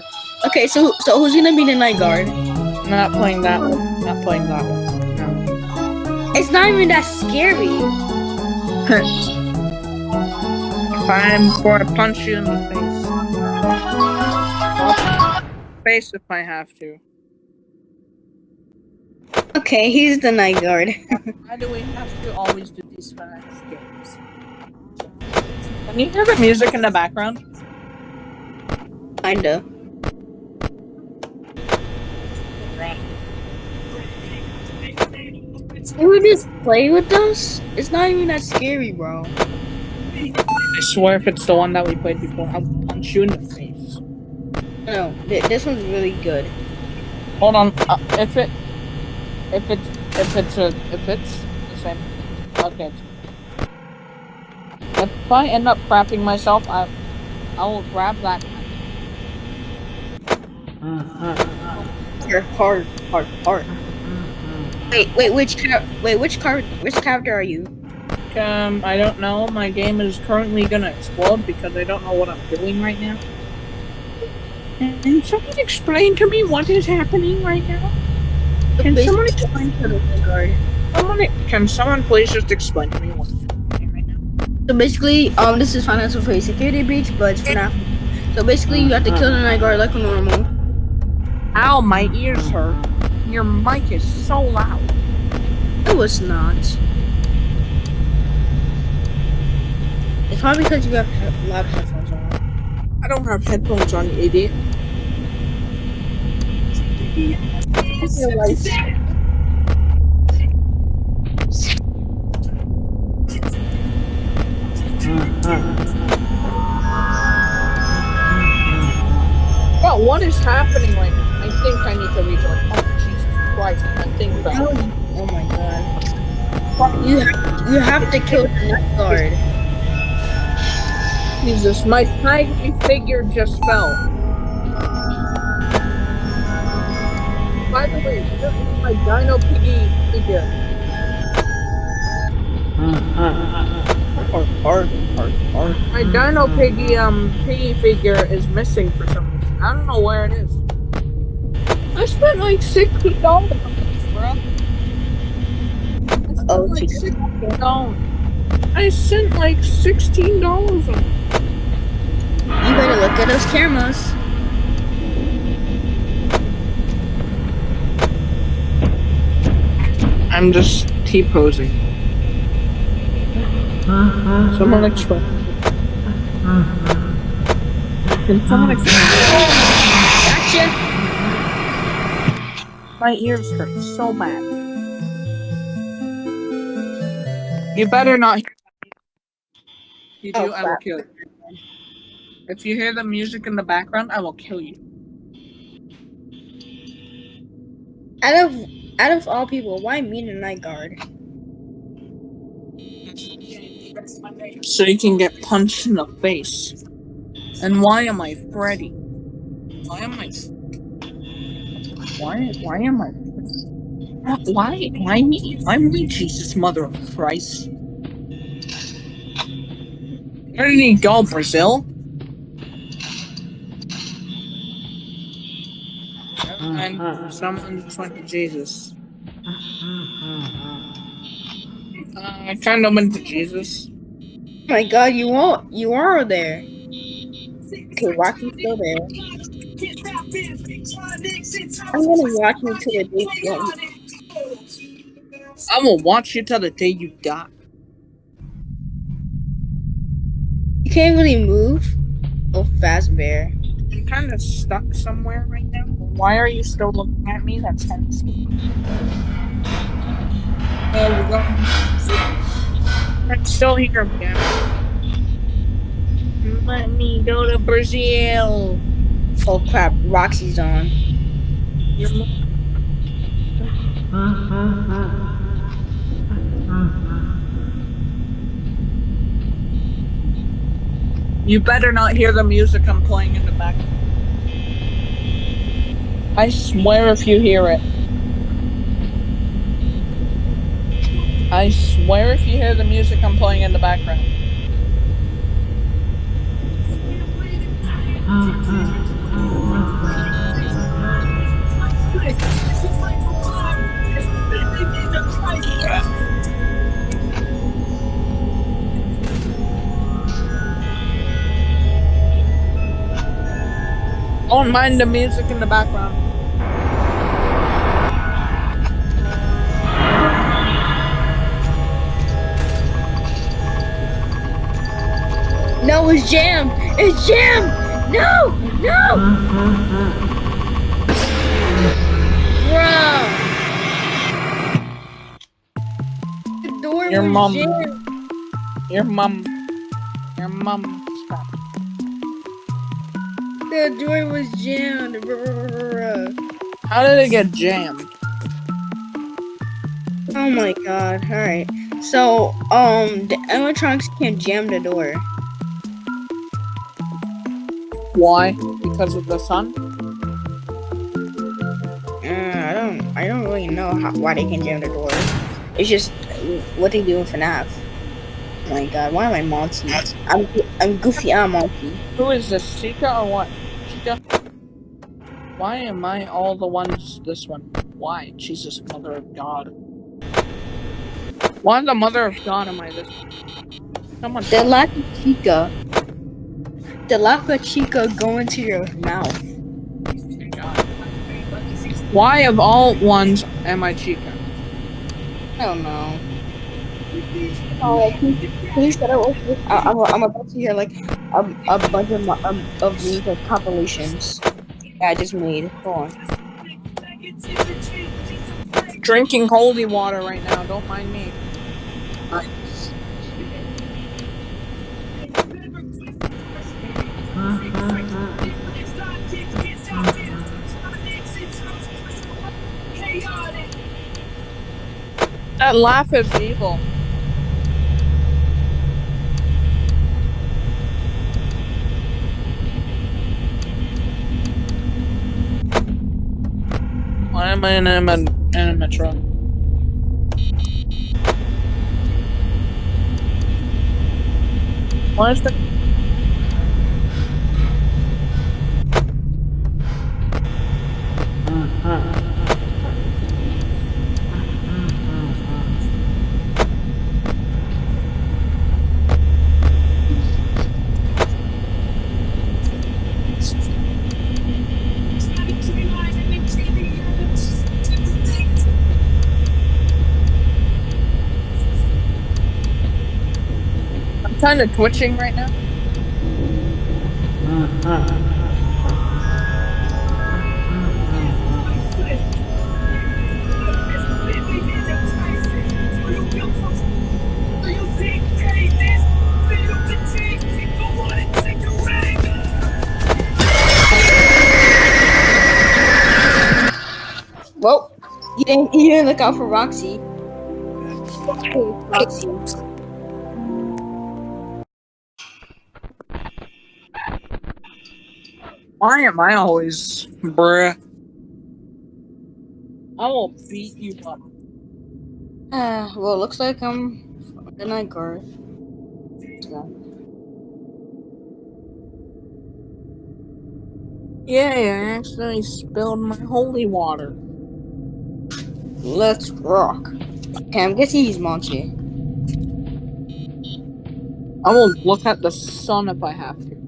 park. Okay, so so who's gonna be the night guard? I'm not playing that one. Not playing that one. No. It's not even that scary. I'm going to punch you in the face. Face if I have to. Okay, he's the night guard. Why do we have to always do these fast games? Can you hear the music in the background? Kinda. You would just play with us? It's not even that scary, bro. I swear if it's the one that we played before, I'll punch you in the face. No, th- this one's really good. Hold on. Uh, if it, if it's, if it's a, if it's the same. Okay. If I end up crapping myself, I, I will grab that. You're hard, hard, hard. Wait, wait, which wait, which car, which character are you? Um, I don't know. My game is currently gonna explode because I don't know what I'm doing right now. Can someone explain to me what is happening right now? Can someone explain to the guard? someone? Can someone please just explain to me what's happening right now? So basically, um, this is Financial Free Security Breach, but it's FNAF. So basically, you have to kill the night guard like a normal. Ow, my ears hurt. Your mic is so loud. It was not. It's probably because you have he- loud headphones on. I don't have headphones on, you idiot. What is happening right now? I think I need to rejoin. Oh, Jesus Christ. I think that. Oh my god. You have, you have to kill the night guard. Jesus, my tiny figure just fell. By the way, this is my Dino Piggy figure. Hard, hard, hard, hard. My Dino Piggy um piggy figure is missing for some reason. I don't know where it is. I spent like sixty dollars on this, bro. Oh, like Jesus. sixteen dollars. I sent like sixteen dollars on. You better look at those cameras. I'm just T-posing. Someone explain. Can someone explain? My ears hurt so bad. You better not. You oh, do, Oh, I will kill you. If you hear the music in the background, I will kill you. Out of out of all people, why me the night guard? So you can get punched in the face. And why am I Freddy? Why am I? Why? Why am I? Why? Why me? I'm me, Jesus, Mother of Christ. Where did he go, Brazil? And someone went to Jesus. Uh, I kind of went to Jesus. My god, you won't you are there. Okay, Rocky's still there. I'm gonna watch you till the day you want me. I will watch you till the day you die. You can't really move. Oh Fazbear. I'm kind of stuck somewhere right now. Why are you still looking at me? That's tense. There we go. I'm still here again. Let me go to Brazil. Oh crap, Roxy's on. You're mo- You better not hear the music I'm playing in the back. I swear if you hear it. I swear if you hear the music I'm playing in the background. Don't mind the music in the background. No, it's jam! It's jam! No! No! The door Your was mom. jammed. Your mom. Your mom. Stop. The door was jammed. How did it get jammed? Oh my god. Alright. So, um, the electronics can't jam the door. Why? Because of the sun? I know how, why they can jam the door. It's just what they do in FNAF. Oh my god, why am I Monty? I'm, I'm Goofy, I'm Monty. Who is this? Chica or what? Chica? Why am I all the ones this one? Why? Jesus, Mother of God. Why the Mother of God am I this one? Someone The Lapa Chica. The Lapa Chica go into your mouth. Why of all ones am I Chica? I don't know. Oh, please, please shut up. I, I'm, I'm about to hear like a, a bunch of, mo- um, of these like compilations that I just made. Hold on. Drinking holy water right now, don't mind me. That laugh is evil. Why am I in a, in a metro? Why is the I'm kind of twitching right now. Well, you didn't, you didn't look out for Roxy. Hey, Roxy. Why am I always bruh? I will beat you up. Uh, well, looks like I'm the night guard. Yeah, Yay, I accidentally spilled my holy water. let's rock. Okay, I'm guessing he's Monty. I will look at the sun if I have to.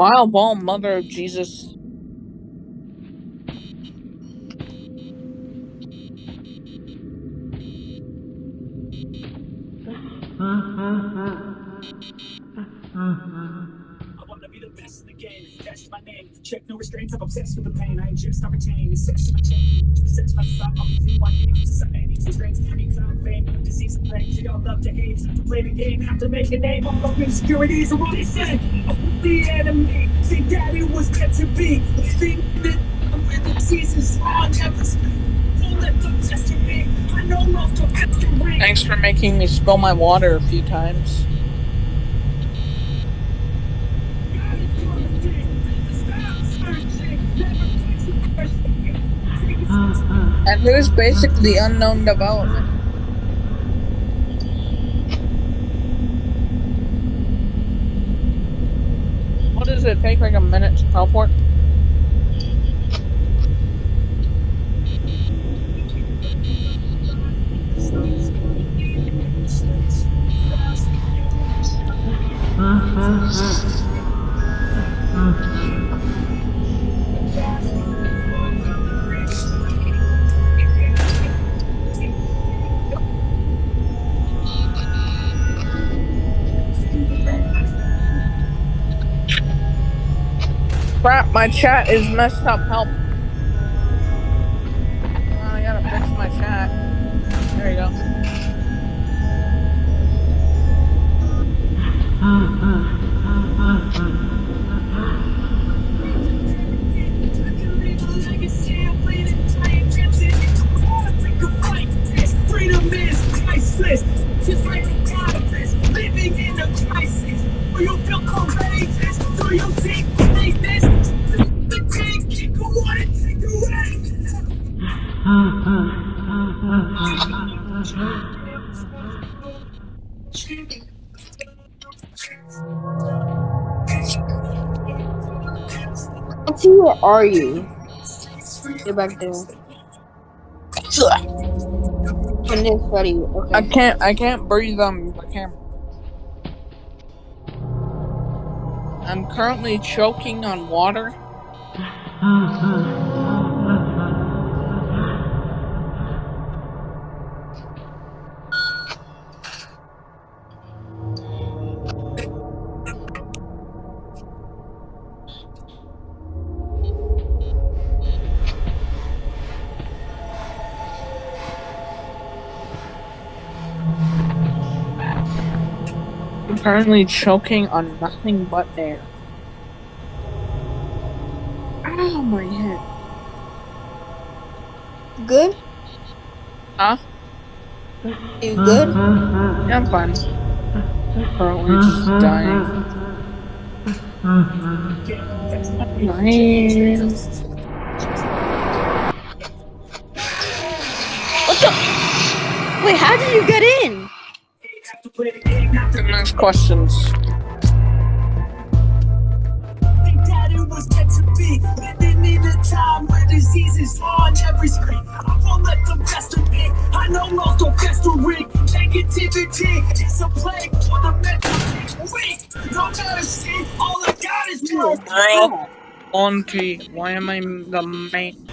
Wow, ball, mother of Jesus. I wanna be the best in the game. That's my name. Check no restraints. I'm obsessed with the pain. I. I'm one day. Society needs restraints. Any clown fame. Disease and plague. So y'all love to hate. Have to play the game. Have to make a name. All of insecurities are what they say. The enemy. See, daddy was meant to be. Think that I'm with the seasons. On never speak. Don't let them test me. I know love to test your ring. Thanks for making me spill my water a few times. Ah, ah. And who's basically unknown development? It take like a minute to teleport? My chat is messed up. Help. Auntie, where are you? You're back there. And this buddy. Okay. I can't. I can't breathe on the camera. I'm currently choking on water. I'm currently choking on nothing but air. Ow, my head. Good? Huh? You good? Yeah, I'm fine. Currently just mm-hmm. dying. Nice. What the? Wait, how did you get in? Next questions. think was meant to be. Living in a time where disease is on every screen. I won't let them pester me. I know most don't festering. Negativity is a plague for the mentally weak. No matter see, all I got is more. Girl. Auntie, why am I the main?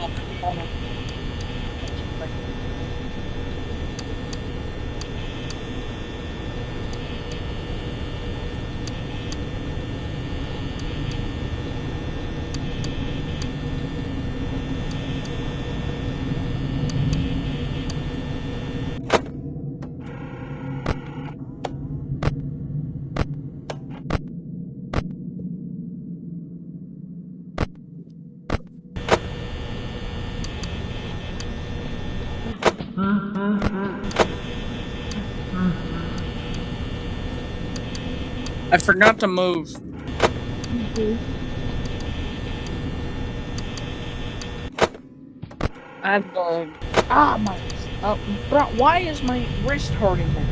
Oh, hold on. I forgot to move. I go. Ah, my. Oh, bro, why is my wrist hurting now?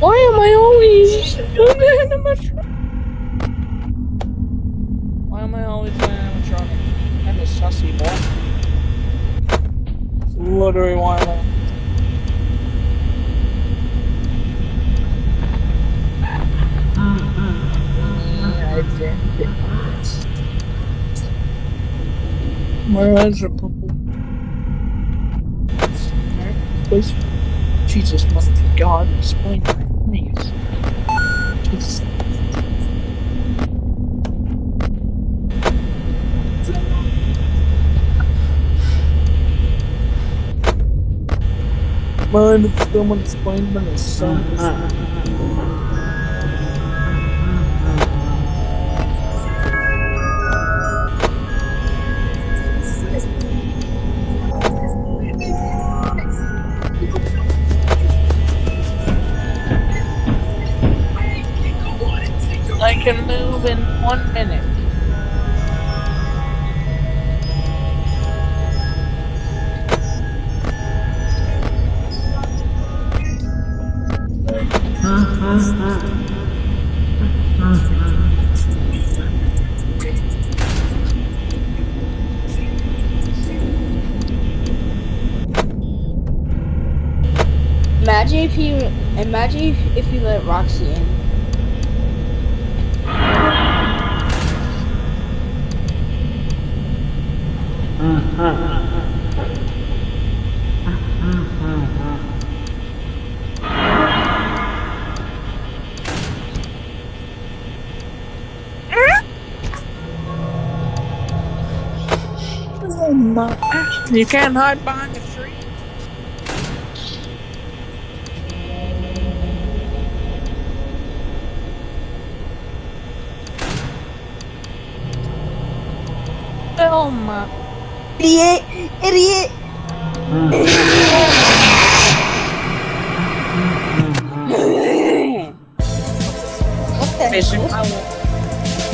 Why am I always animatronic? Why am I always an animatronic? I'm a sussy boy. Literally, why am I? Where is your purple? Please. Jesus, must be God, explain that, please. Jesus. Mind if someone explained when the sun one minute. Imagine if you imagine if, you let Roxy in. Oh my. You can't hide behind the tree. Oh my. Idiot! Idiot! what. I will.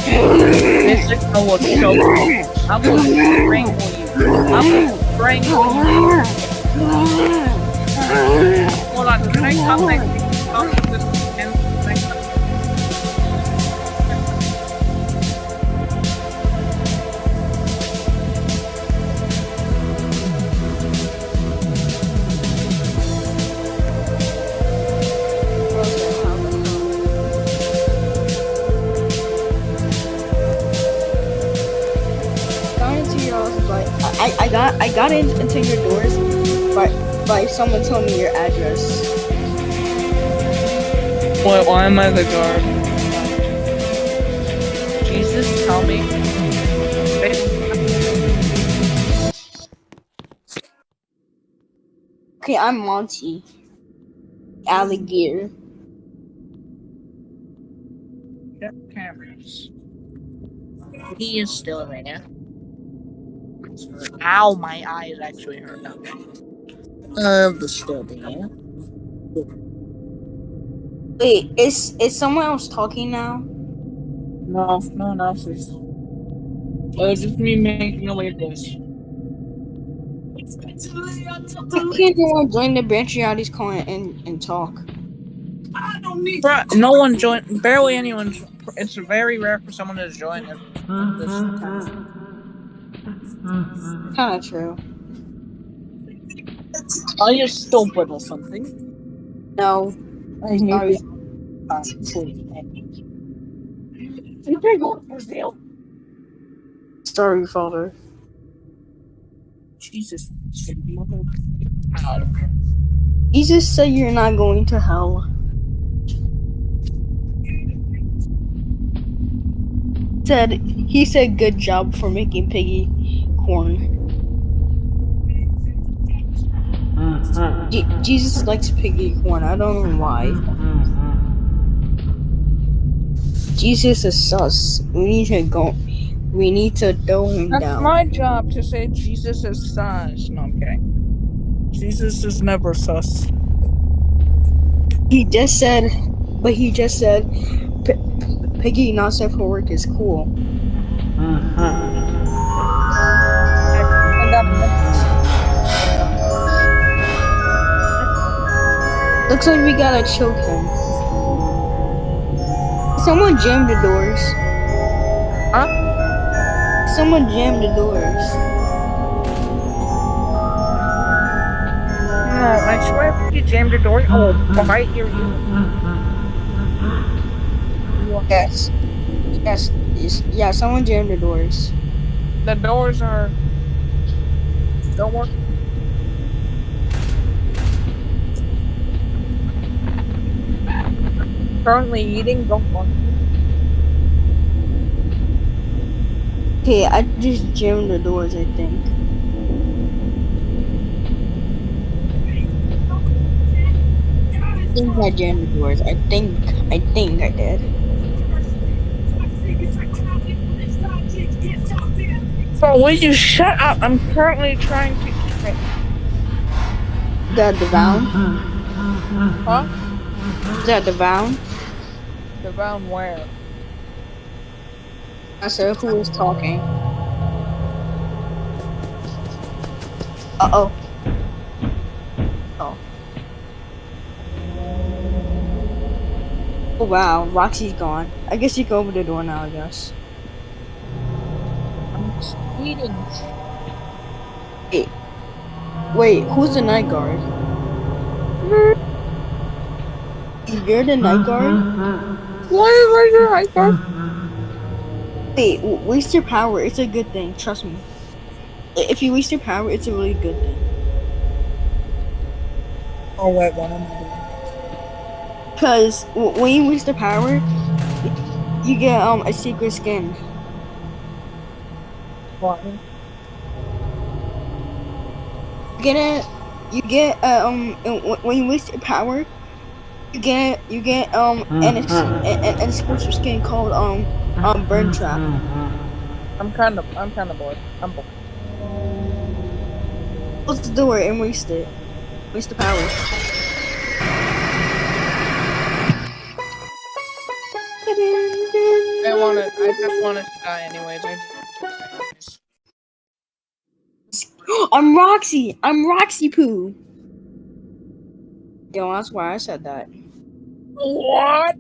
Basic, I will choke you. I will strangle you. I will strangle you. Hold on, can I come next got into your house by I, I got I got in, into your doors by by someone telling me your address. Wait, why am I the guard? Jesus, tell me. Okay, I'm Monty. Alligator. Check cameras. He is still there. Ow, my eyes actually hurt. Okay. Uh, the still there. Wait, is is someone else talking now? No, no one else is. It's just me making a weird dish. Why can't anyone join the Branchiati's call and, and talk? I don't need Bruh, no one joined. Barely anyone. It's very rare for someone to join this. this Kinda true. Are you stupid or something? No. I Sorry. Uh. You can go for real. Sorry, father. Jesus. mother- God. Jesus said you're not going to hell. Said he said good job for making piggy corn. Uh-huh. Je- Jesus likes piggy corn. I don't know why. Mm-hmm. Jesus is sus. We need to go. We need to throw him That's down. my job to say Jesus is sus. No, I'm kidding. Jesus is never sus. He just said, but he just said, P- P- piggy not safe for work is cool. Uh-huh. Looks like we gotta choke him. Someone jammed the doors. Huh? Someone jammed the doors. No, I swear if you jammed the door, I will bite your ear. Yes. Yes. yes. Yeah, someone jammed the doors. The doors are. Don't work. Currently eating, don't work. Okay, I just jammed the doors, I think. I think I jammed the doors. I think, I think I did. Bro, will you shut up? I'm currently trying to keep it. That the Devound? Huh? Is that Devound? The round where? I said, who is talking? Uh oh. Oh. Oh wow, Roxy's gone. I guess you can open the door now, I guess. I'm just eating. Wait, who's the night guard? You're the night guard? Why am I your high guard? Wait, waste your power. It's a good thing. Trust me. If you waste your power, it's a really good thing. Oh wait, what am I doing? Cause w- when you waste the power, you get um a secret skin. What? You get it. You get uh, um when you waste your power, you get you get um an ex- an, an exclusive skin called um um Burntrap. I'm kind of, I'm kind of bored. I'm bored. Close the door and waste it. Waste the power. I want to, I just want to die anyways. I I'm Roxy. I'm Roxy Poo. Yo, that's why I said that. What?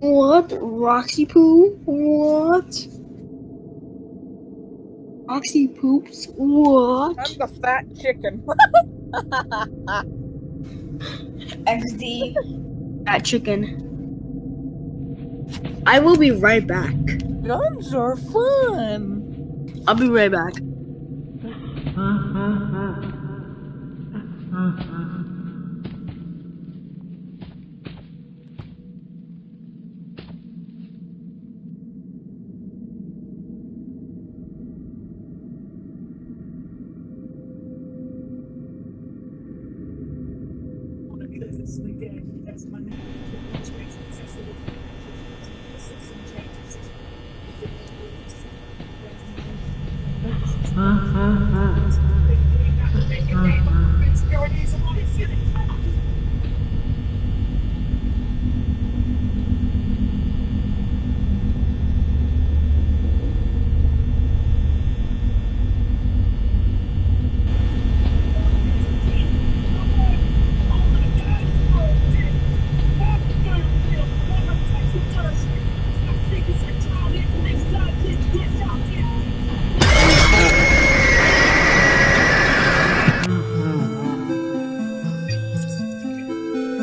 What? Roxy Poo? What? Roxy Poops? What? I'm the fat chicken. XD. That chicken. I will be right back. Guns are fun. I'll be right back.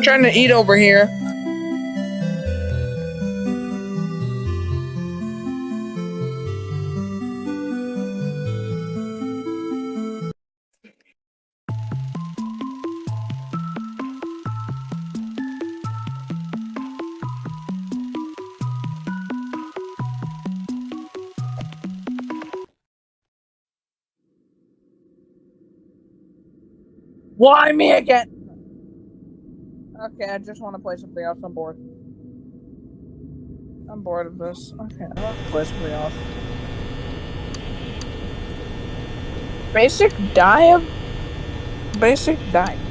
Trying to eat over here. Why me again? Okay, I just want to play something else. I'm bored. I'm bored of this. Okay, I want to play something else. Basic dive. Basic dive.